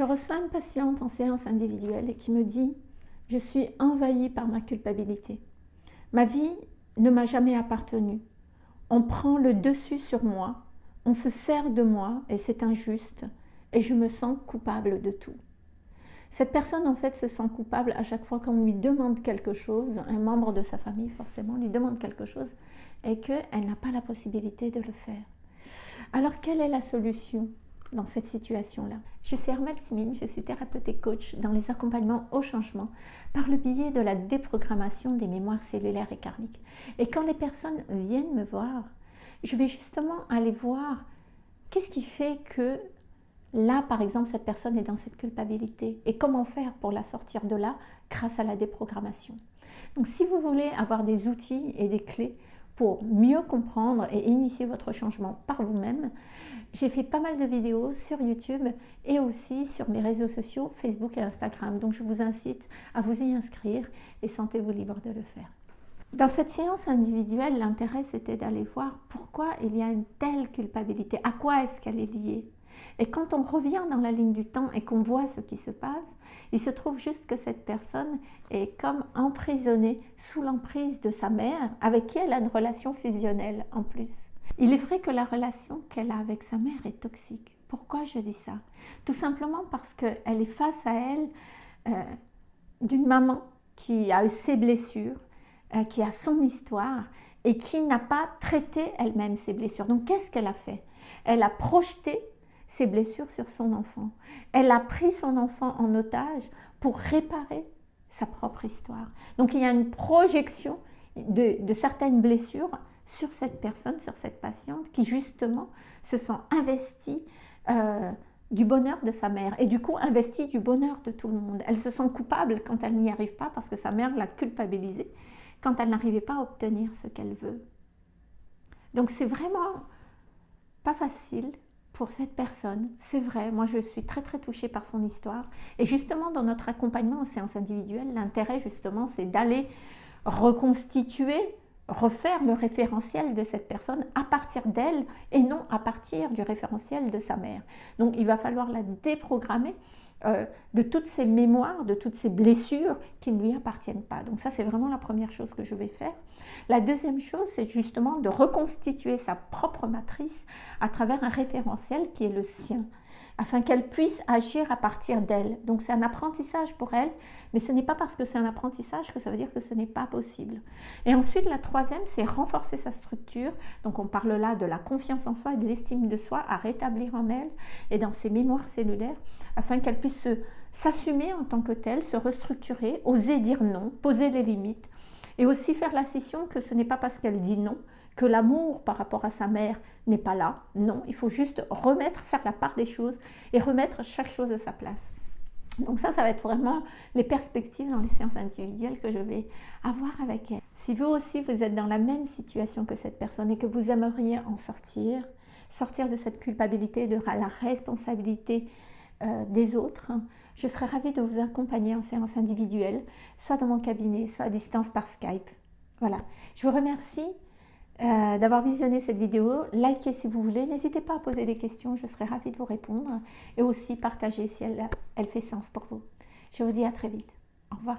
Je reçois une patiente en séance individuelle et qui me dit « Je suis envahie par ma culpabilité. Ma vie ne m'a jamais appartenu. On prend le dessus sur moi, on se sert de moi et c'est injuste et je me sens coupable de tout. » Cette personne, en fait, se sent coupable à chaque fois qu'on lui demande quelque chose, un membre de sa famille, forcément, lui demande quelque chose, et qu'elle n'a pas la possibilité de le faire. Alors, quelle est la solution? Dans cette situation-là. Je suis Armelle Simine, je suis thérapeute et coach dans les accompagnements au changement par le biais de la déprogrammation des mémoires cellulaires et karmiques. Et quand les personnes viennent me voir, je vais justement aller voir qu'est-ce qui fait que là, par exemple, cette personne est dans cette culpabilité et comment faire pour la sortir de là grâce à la déprogrammation. Donc si vous voulez avoir des outils et des clés pour mieux comprendre et initier votre changement par vous-même, j'ai fait pas mal de vidéos sur YouTube et aussi sur mes réseaux sociaux, Facebook et Instagram. Donc je vous incite à vous y inscrire et sentez-vous libre de le faire. Dans cette séance individuelle, l'intérêt c'était d'aller voir pourquoi il y a une telle culpabilité, à quoi est-ce qu'elle est liée? Et quand on revient dans la ligne du temps et qu'on voit ce qui se passe, il se trouve juste que cette personne est comme emprisonnée sous l'emprise de sa mère, avec qui elle a une relation fusionnelle en plus. Il est vrai que la relation qu'elle a avec sa mère est toxique. Pourquoi je dis ça? Tout simplement parce qu'elle est face à elle euh, d'une maman qui a eu ses blessures, euh, qui a son histoire et qui n'a pas traité elle-même ses blessures. Donc qu'est-ce qu'elle a fait? Elle a projeté ses blessures sur son enfant. Elle a pris son enfant en otage pour réparer sa propre histoire. Donc il y a une projection de certaines blessures sur cette personne, sur cette patiente qui justement se sent investie euh, du bonheur de sa mère et du coup investie du bonheur de tout le monde. Elle se sent coupable quand elle n'y arrive pas parce que sa mère l'a culpabilisée quand elle n'arrivait pas à obtenir ce qu'elle veut. Donc c'est vraiment pas facile pour cette personne, c'est vrai, moi je suis très très touchée par son histoire. Et justement dans notre accompagnement en séance individuelle, l'intérêt justement c'est d'aller reconstituer refaire le référentiel de cette personne à partir d'elle et non à partir du référentiel de sa mère. Donc il va falloir la déprogrammer euh, de toutes ces mémoires, de toutes ces blessures qui ne lui appartiennent pas. Donc ça c'est vraiment la première chose que je vais faire. La deuxième chose c'est justement de reconstituer sa propre matrice à travers un référentiel qui est le sien afin qu'elle puisse agir à partir d'elle. Donc c'est un apprentissage pour elle, mais ce n'est pas parce que c'est un apprentissage que ça veut dire que ce n'est pas possible. Et ensuite, la troisième, c'est renforcer sa structure. Donc on parle là de la confiance en soi et de l'estime de soi à rétablir en elle et dans ses mémoires cellulaires, afin qu'elle puisse s'assumer en tant que telle, se restructurer, oser dire non, poser les limites, et aussi faire la scission que ce n'est pas parce qu'elle dit non que l'amour par rapport à sa mère n'est pas là. Non, il faut juste remettre, faire la part des choses et remettre chaque chose à sa place. Donc ça, ça va être vraiment les perspectives dans les séances individuelles que je vais avoir avec elle. Si vous aussi, vous êtes dans la même situation que cette personne et que vous aimeriez en sortir, sortir de cette culpabilité, de la responsabilité euh, des autres, je serais ravie de vous accompagner en séance individuelle, soit dans mon cabinet, soit à distance par Skype. Voilà, je vous remercie euh, d'avoir visionné cette vidéo. Likez si vous voulez. N'hésitez pas à poser des questions, je serai ravie de vous répondre. Et aussi partager si elle, elle fait sens pour vous. Je vous dis à très vite. Au revoir.